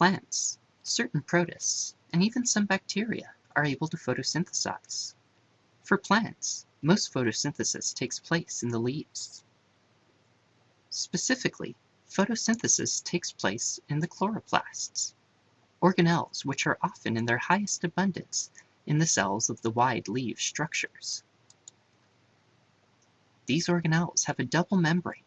Plants, certain protists, and even some bacteria are able to photosynthesize. For plants, most photosynthesis takes place in the leaves. Specifically, photosynthesis takes place in the chloroplasts, organelles which are often in their highest abundance in the cells of the wide leaf structures. These organelles have a double membrane,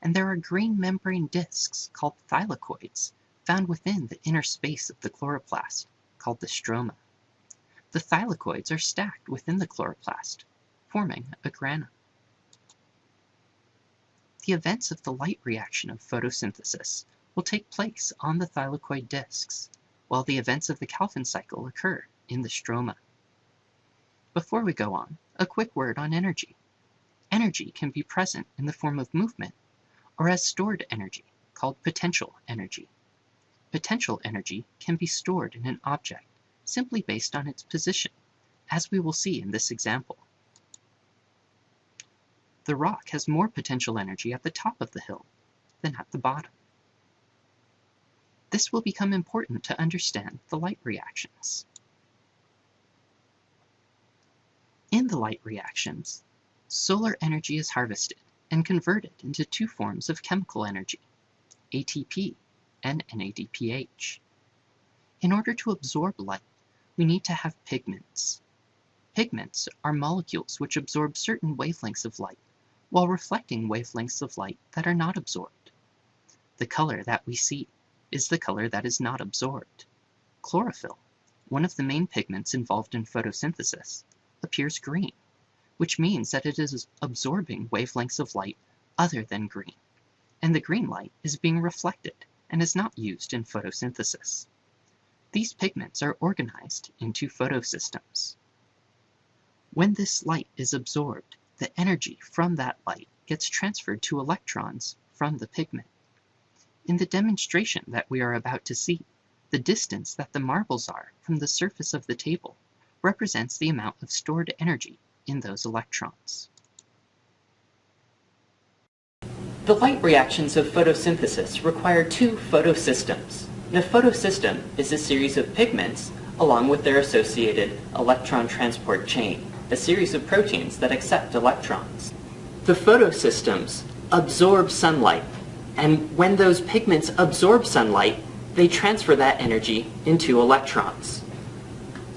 and there are green membrane discs called thylakoids found within the inner space of the chloroplast, called the stroma. The thylakoids are stacked within the chloroplast, forming a grana. The events of the light reaction of photosynthesis will take place on the thylakoid discs, while the events of the Calvin cycle occur in the stroma. Before we go on, a quick word on energy. Energy can be present in the form of movement or as stored energy, called potential energy. Potential energy can be stored in an object simply based on its position, as we will see in this example. The rock has more potential energy at the top of the hill than at the bottom. This will become important to understand the light reactions. In the light reactions, solar energy is harvested and converted into two forms of chemical energy, ATP and NADPH. In order to absorb light, we need to have pigments. Pigments are molecules which absorb certain wavelengths of light while reflecting wavelengths of light that are not absorbed. The color that we see is the color that is not absorbed. Chlorophyll, one of the main pigments involved in photosynthesis, appears green, which means that it is absorbing wavelengths of light other than green, and the green light is being reflected and is not used in photosynthesis. These pigments are organized into photosystems. When this light is absorbed, the energy from that light gets transferred to electrons from the pigment. In the demonstration that we are about to see, the distance that the marbles are from the surface of the table represents the amount of stored energy in those electrons. The light reactions of photosynthesis require two photosystems. The photosystem is a series of pigments along with their associated electron transport chain a series of proteins that accept electrons. The photosystems absorb sunlight, and when those pigments absorb sunlight, they transfer that energy into electrons.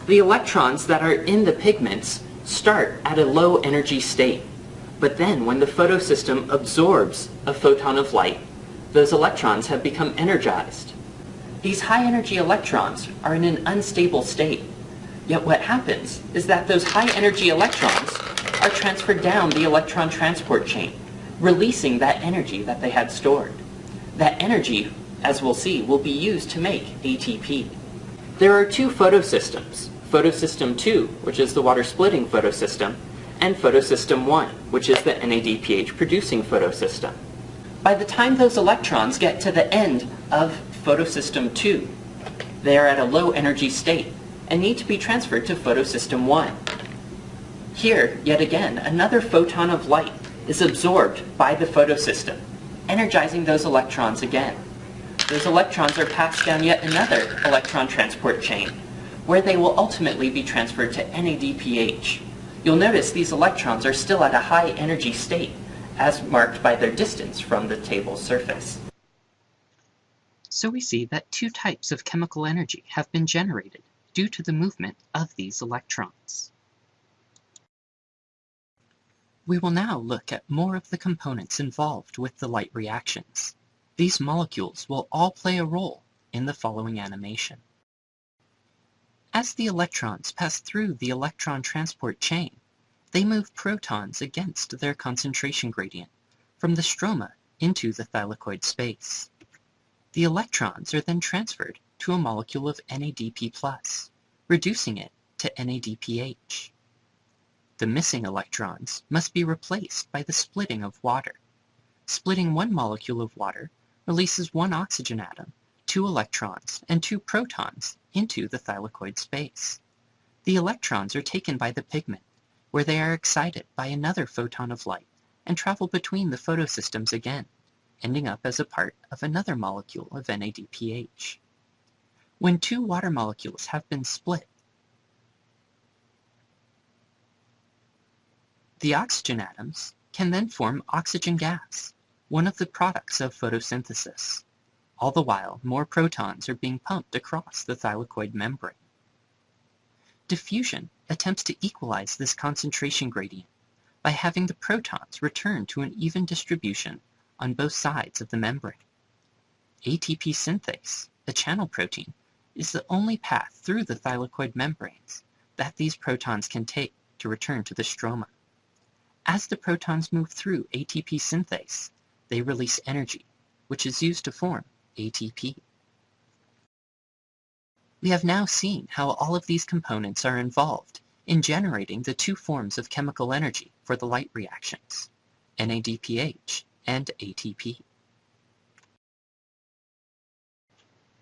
The electrons that are in the pigments start at a low energy state, but then when the photosystem absorbs a photon of light, those electrons have become energized. These high energy electrons are in an unstable state, Yet what happens is that those high energy electrons are transferred down the electron transport chain, releasing that energy that they had stored. That energy, as we'll see, will be used to make ATP. There are two photosystems, photosystem 2, which is the water splitting photosystem, and photosystem 1, which is the NADPH producing photosystem. By the time those electrons get to the end of photosystem 2, they are at a low energy state and need to be transferred to photosystem 1. Here, yet again, another photon of light is absorbed by the photosystem, energizing those electrons again. Those electrons are passed down yet another electron transport chain, where they will ultimately be transferred to NADPH. You'll notice these electrons are still at a high energy state, as marked by their distance from the table's surface. So we see that two types of chemical energy have been generated due to the movement of these electrons. We will now look at more of the components involved with the light reactions. These molecules will all play a role in the following animation. As the electrons pass through the electron transport chain, they move protons against their concentration gradient from the stroma into the thylakoid space. The electrons are then transferred to a molecule of NADP+, reducing it to NADPH. The missing electrons must be replaced by the splitting of water. Splitting one molecule of water releases one oxygen atom, two electrons, and two protons into the thylakoid space. The electrons are taken by the pigment, where they are excited by another photon of light and travel between the photosystems again, ending up as a part of another molecule of NADPH. When two water molecules have been split, the oxygen atoms can then form oxygen gas, one of the products of photosynthesis. All the while, more protons are being pumped across the thylakoid membrane. Diffusion attempts to equalize this concentration gradient by having the protons return to an even distribution on both sides of the membrane. ATP synthase, a channel protein, is the only path through the thylakoid membranes that these protons can take to return to the stroma. As the protons move through ATP synthase, they release energy, which is used to form ATP. We have now seen how all of these components are involved in generating the two forms of chemical energy for the light reactions, NADPH and ATP.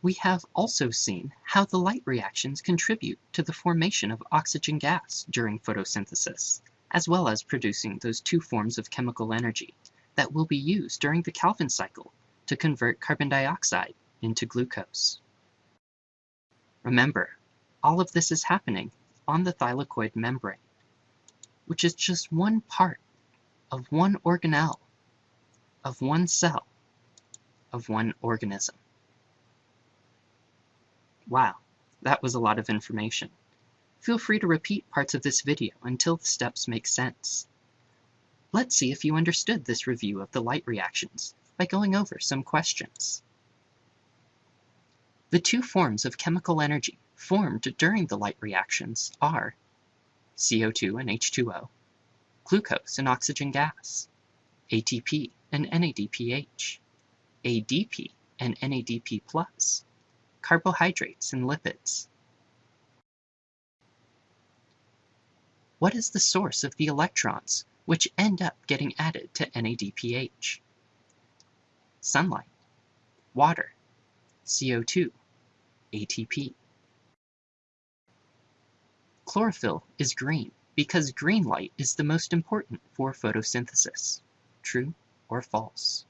We have also seen how the light reactions contribute to the formation of oxygen gas during photosynthesis, as well as producing those two forms of chemical energy that will be used during the Calvin cycle to convert carbon dioxide into glucose. Remember, all of this is happening on the thylakoid membrane, which is just one part of one organelle, of one cell, of one organism. Wow, that was a lot of information. Feel free to repeat parts of this video until the steps make sense. Let's see if you understood this review of the light reactions by going over some questions. The two forms of chemical energy formed during the light reactions are CO2 and H2O, glucose and oxygen gas, ATP and NADPH, ADP and NADP+, carbohydrates and lipids. What is the source of the electrons which end up getting added to NADPH? sunlight, water, CO2, ATP. Chlorophyll is green because green light is the most important for photosynthesis. True or false?